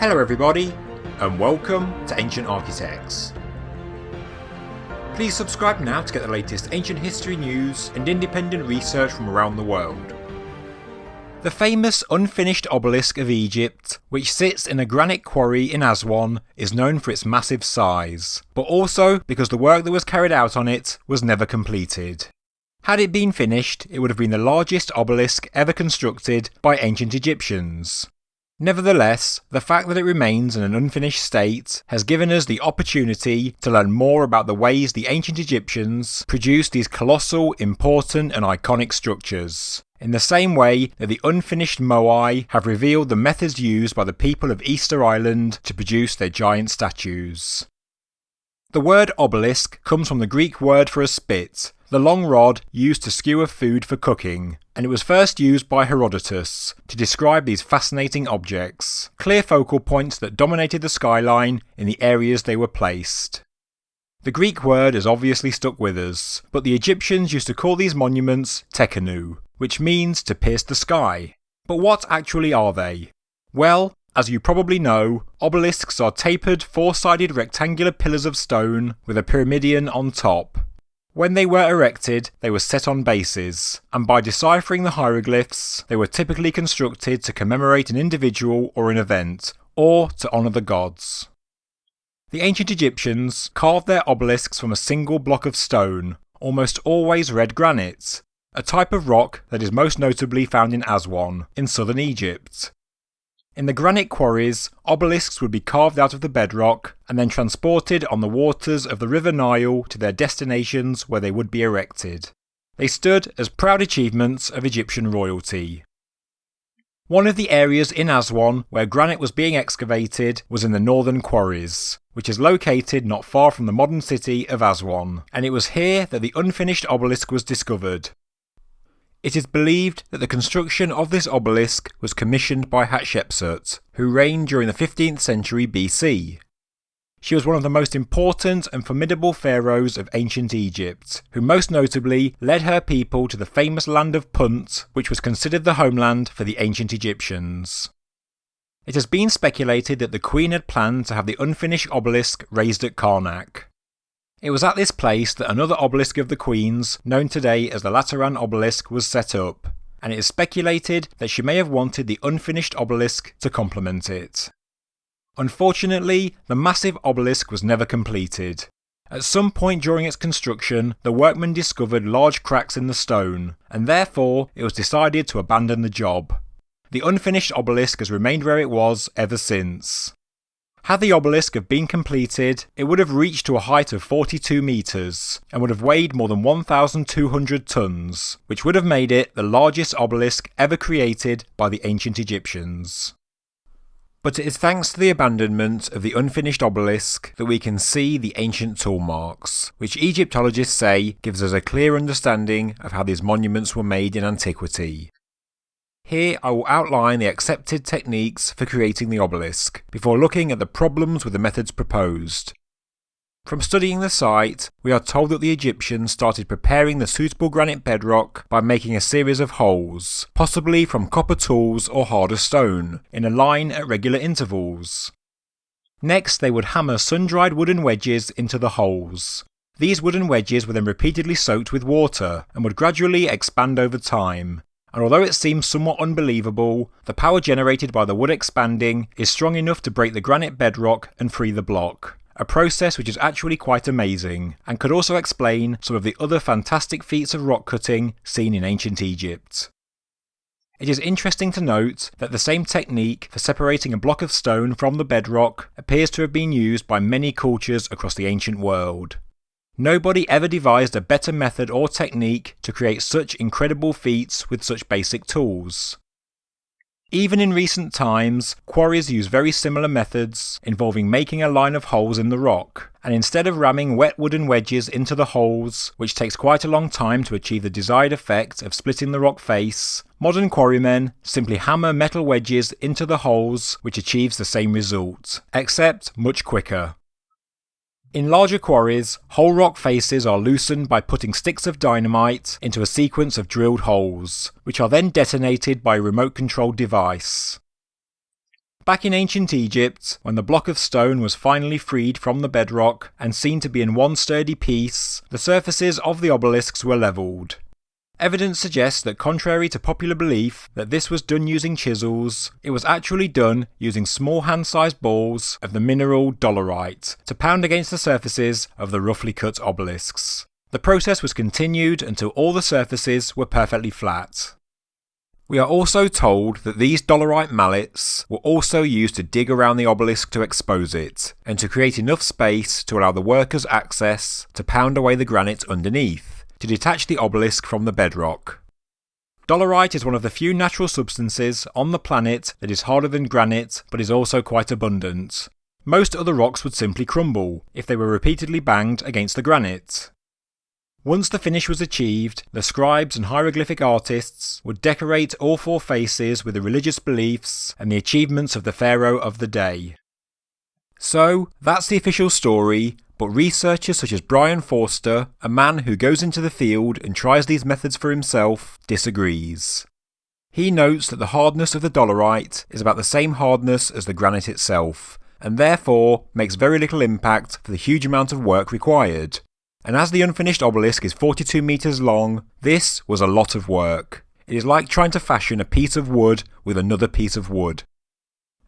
Hello everybody, and welcome to Ancient Architects. Please subscribe now to get the latest ancient history news and independent research from around the world. The famous unfinished obelisk of Egypt, which sits in a granite quarry in Aswan, is known for its massive size, but also because the work that was carried out on it was never completed. Had it been finished, it would have been the largest obelisk ever constructed by ancient Egyptians. Nevertheless, the fact that it remains in an unfinished state has given us the opportunity to learn more about the ways the ancient Egyptians produced these colossal, important, and iconic structures. In the same way that the unfinished Moai have revealed the methods used by the people of Easter Island to produce their giant statues. The word obelisk comes from the Greek word for a spit, the long rod used to skewer food for cooking, and it was first used by Herodotus to describe these fascinating objects, clear focal points that dominated the skyline in the areas they were placed. The Greek word has obviously stuck with us, but the Egyptians used to call these monuments tekenu, which means to pierce the sky. But what actually are they? Well, as you probably know, obelisks are tapered four sided rectangular pillars of stone with a pyramidion on top, when they were erected, they were set on bases, and by deciphering the hieroglyphs, they were typically constructed to commemorate an individual or an event, or to honour the gods. The ancient Egyptians carved their obelisks from a single block of stone, almost always red granite, a type of rock that is most notably found in Aswan, in southern Egypt. In the granite quarries, obelisks would be carved out of the bedrock and then transported on the waters of the River Nile to their destinations where they would be erected. They stood as proud achievements of Egyptian royalty. One of the areas in Aswan where granite was being excavated was in the northern quarries, which is located not far from the modern city of Aswan, and it was here that the unfinished obelisk was discovered, it is believed that the construction of this obelisk was commissioned by Hatshepsut, who reigned during the 15th century BC. She was one of the most important and formidable pharaohs of ancient Egypt, who most notably led her people to the famous land of Punt, which was considered the homeland for the ancient Egyptians. It has been speculated that the queen had planned to have the unfinished obelisk raised at Karnak, it was at this place that another obelisk of the Queen's, known today as the Lateran obelisk, was set up, and it is speculated that she may have wanted the unfinished obelisk to complement it. Unfortunately, the massive obelisk was never completed. At some point during its construction, the workmen discovered large cracks in the stone, and therefore it was decided to abandon the job. The unfinished obelisk has remained where it was ever since. Had the obelisk have been completed, it would have reached to a height of 42 metres and would have weighed more than 1,200 tonnes, which would have made it the largest obelisk ever created by the ancient Egyptians. But it is thanks to the abandonment of the unfinished obelisk that we can see the ancient tool marks, which Egyptologists say gives us a clear understanding of how these monuments were made in antiquity. Here I will outline the accepted techniques for creating the obelisk, before looking at the problems with the methods proposed. From studying the site, we are told that the Egyptians started preparing the suitable granite bedrock by making a series of holes, possibly from copper tools or harder stone, in a line at regular intervals. Next, they would hammer sun-dried wooden wedges into the holes. These wooden wedges were then repeatedly soaked with water and would gradually expand over time, and although it seems somewhat unbelievable, the power generated by the wood expanding is strong enough to break the granite bedrock and free the block. A process which is actually quite amazing, and could also explain some of the other fantastic feats of rock cutting seen in ancient Egypt. It is interesting to note that the same technique for separating a block of stone from the bedrock appears to have been used by many cultures across the ancient world. Nobody ever devised a better method or technique to create such incredible feats with such basic tools. Even in recent times, quarries use very similar methods involving making a line of holes in the rock, and instead of ramming wet wooden wedges into the holes, which takes quite a long time to achieve the desired effect of splitting the rock face, modern quarrymen simply hammer metal wedges into the holes, which achieves the same result, except much quicker. In larger quarries, whole rock faces are loosened by putting sticks of dynamite into a sequence of drilled holes, which are then detonated by a remote controlled device. Back in ancient Egypt, when the block of stone was finally freed from the bedrock and seen to be in one sturdy piece, the surfaces of the obelisks were levelled. Evidence suggests that contrary to popular belief that this was done using chisels, it was actually done using small hand-sized balls of the mineral dolerite to pound against the surfaces of the roughly cut obelisks. The process was continued until all the surfaces were perfectly flat. We are also told that these dolerite mallets were also used to dig around the obelisk to expose it, and to create enough space to allow the workers access to pound away the granite underneath to detach the obelisk from the bedrock. Dolerite is one of the few natural substances on the planet that is harder than granite but is also quite abundant. Most other rocks would simply crumble if they were repeatedly banged against the granite. Once the finish was achieved, the scribes and hieroglyphic artists would decorate all four faces with the religious beliefs and the achievements of the pharaoh of the day. So, that's the official story, but researchers such as Brien Foerster, a man who goes into the field and tries these methods for himself, disagrees. He notes that the hardness of the dolerite is about the same hardness as the granite itself, and therefore makes very little impact for the huge amount of work required. And as the unfinished obelisk is 42 metres long, this was a lot of work. It is like trying to fashion a piece of wood with another piece of wood.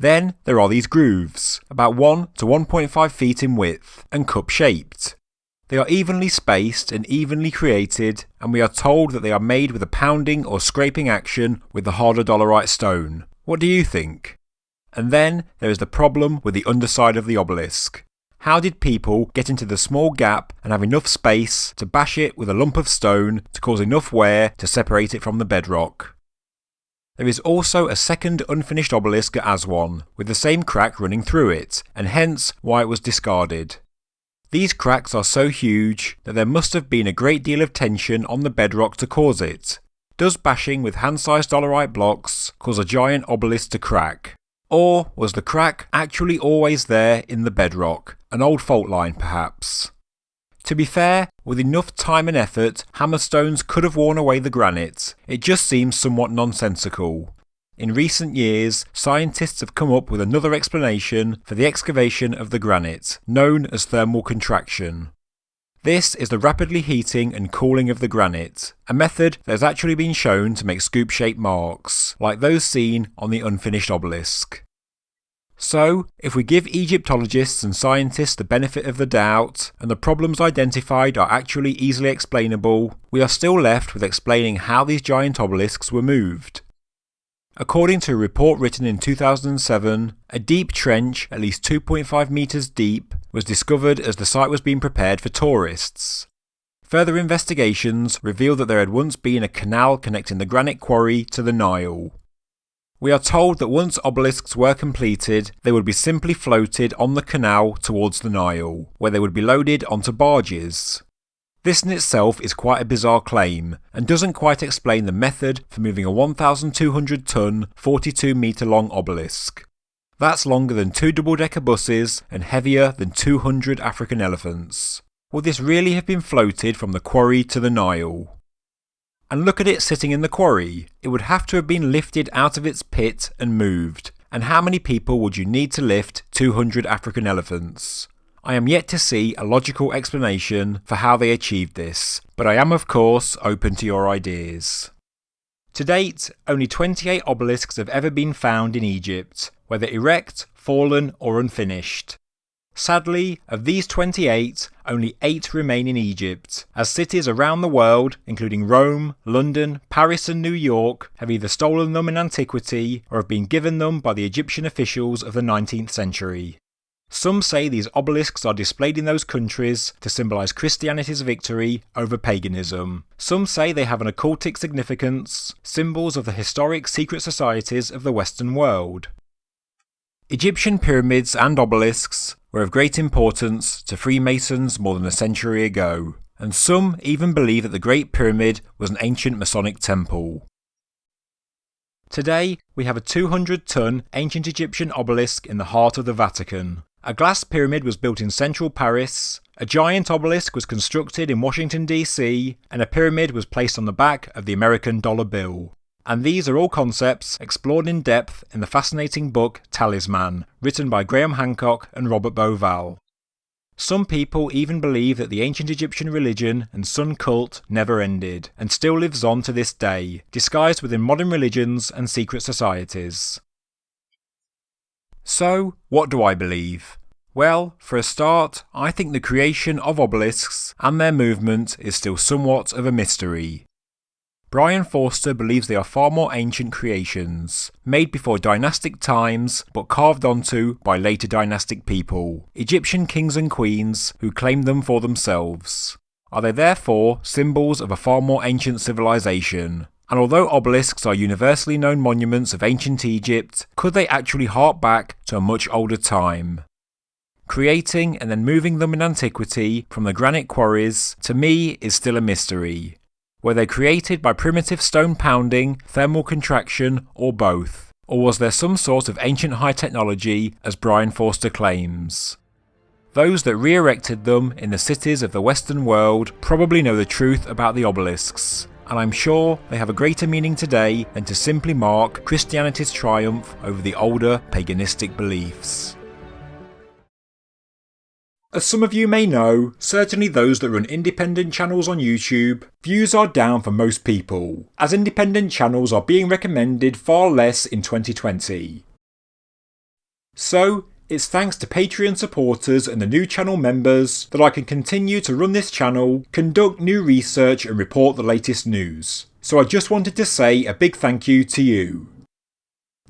Then there are these grooves, about 1 to 1.5 feet in width, and cup shaped. They are evenly spaced and evenly created, and we are told that they are made with a pounding or scraping action with the harder dolerite stone. What do you think? And then there is the problem with the underside of the obelisk. How did people get into the small gap and have enough space to bash it with a lump of stone to cause enough wear to separate it from the bedrock? There is also a second unfinished obelisk at Aswan, with the same crack running through it, and hence why it was discarded. These cracks are so huge that there must have been a great deal of tension on the bedrock to cause it. Does bashing with hand-sized dolerite blocks cause a giant obelisk to crack? Or was the crack actually always there in the bedrock, an old fault line perhaps? To be fair, with enough time and effort, hammerstones could have worn away the granite. It just seems somewhat nonsensical. In recent years, scientists have come up with another explanation for the excavation of the granite, known as thermal contraction. This is the rapidly heating and cooling of the granite, a method that has actually been shown to make scoop-shaped marks, like those seen on the unfinished obelisk. So, if we give Egyptologists and scientists the benefit of the doubt, and the problems identified are actually easily explainable, we are still left with explaining how these giant obelisks were moved. According to a report written in 2007, a deep trench, at least 2.5 metres deep, was discovered as the site was being prepared for tourists. Further investigations revealed that there had once been a canal connecting the granite quarry to the Nile. We are told that once obelisks were completed, they would be simply floated on the canal towards the Nile, where they would be loaded onto barges. This in itself is quite a bizarre claim, and doesn't quite explain the method for moving a 1,200 tonne, 42 metre long obelisk. That's longer than two double decker buses and heavier than 200 African elephants. Would this really have been floated from the quarry to the Nile? And look at it sitting in the quarry. It would have to have been lifted out of its pit and moved. And how many people would you need to lift 200 African elephants? I am yet to see a logical explanation for how they achieved this, but I am of course open to your ideas. To date, only 28 obelisks have ever been found in Egypt, whether erect, fallen or unfinished. Sadly, of these 28, only 8 remain in Egypt, as cities around the world, including Rome, London, Paris, and New York, have either stolen them in antiquity or have been given them by the Egyptian officials of the 19th century. Some say these obelisks are displayed in those countries to symbolise Christianity's victory over paganism. Some say they have an occultic significance, symbols of the historic secret societies of the Western world. Egyptian pyramids and obelisks were of great importance to Freemasons more than a century ago, and some even believe that the Great Pyramid was an ancient Masonic temple. Today, we have a 200 ton ancient Egyptian obelisk in the heart of the Vatican. A glass pyramid was built in central Paris, a giant obelisk was constructed in Washington, D.C., and a pyramid was placed on the back of the American dollar bill. And these are all concepts explored in depth in the fascinating book Talisman, written by Graham Hancock and Robert Bauval. Some people even believe that the ancient Egyptian religion and sun cult never ended, and still lives on to this day, disguised within modern religions and secret societies. So, what do I believe? Well, for a start, I think the creation of obelisks and their movement is still somewhat of a mystery. Brien Foerster believes they are far more ancient creations, made before dynastic times but carved onto by later dynastic people, Egyptian kings and queens who claimed them for themselves. Are they therefore symbols of a far more ancient civilization? And although obelisks are universally known monuments of ancient Egypt, could they actually hark back to a much older time? Creating and then moving them in antiquity from the granite quarries, to me, is still a mystery. Were they created by primitive stone pounding, thermal contraction, or both? Or was there some sort of ancient high technology, as Brien Foerster claims? Those that re erected them in the cities of the Western world probably know the truth about the obelisks, and I'm sure they have a greater meaning today than to simply mark Christianity's triumph over the older paganistic beliefs. As some of you may know, certainly those that run independent channels on YouTube, views are down for most people, as independent channels are being recommended far less in 2020. So, it's thanks to Patreon supporters and the new channel members that I can continue to run this channel, conduct new research and report the latest news. So I just wanted to say a big thank you to you.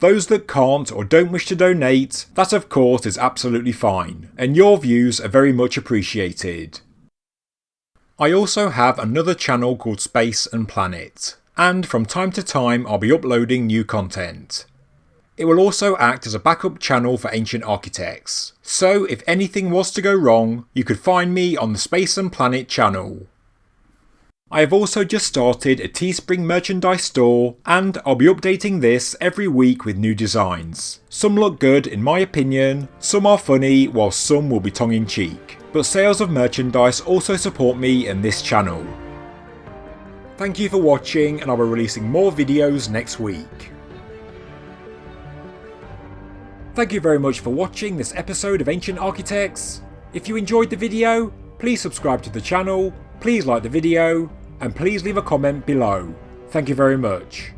Those that can't or don't wish to donate, that of course is absolutely fine, and your views are very much appreciated. I also have another channel called Space and Planet, and from time to time I'll be uploading new content. It will also act as a backup channel for Ancient Architects, so if anything was to go wrong, you could find me on the Space and Planet channel. I have also just started a Teespring merchandise store and I'll be updating this every week with new designs. Some look good in my opinion, some are funny while some will be tongue in cheek. But sales of merchandise also support me and this channel. Thank you for watching and I'll be releasing more videos next week. Thank you very much for watching this episode of Ancient Architects. If you enjoyed the video, please subscribe to the channel, please like the video, and please leave a comment below. Thank you very much.